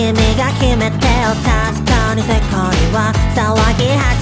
君が決めてよ確かに世界は騒ぎ始め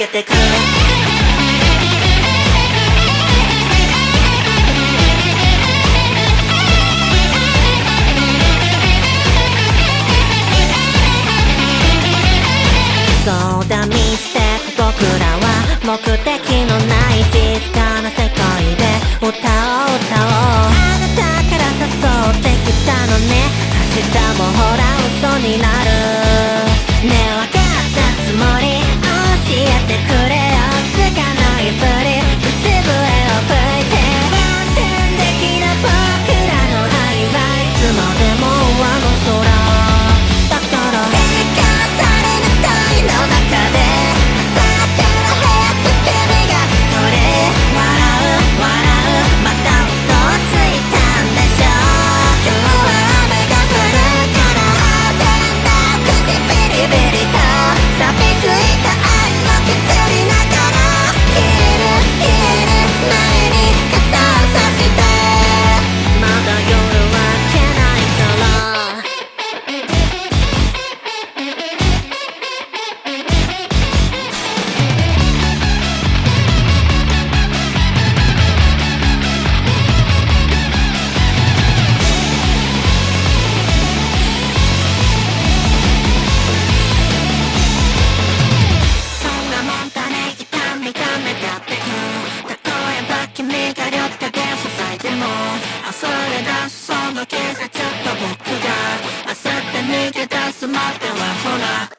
けてく。そうだミステック僕らは目的。の警察と僕があさって逃げ出すまではほら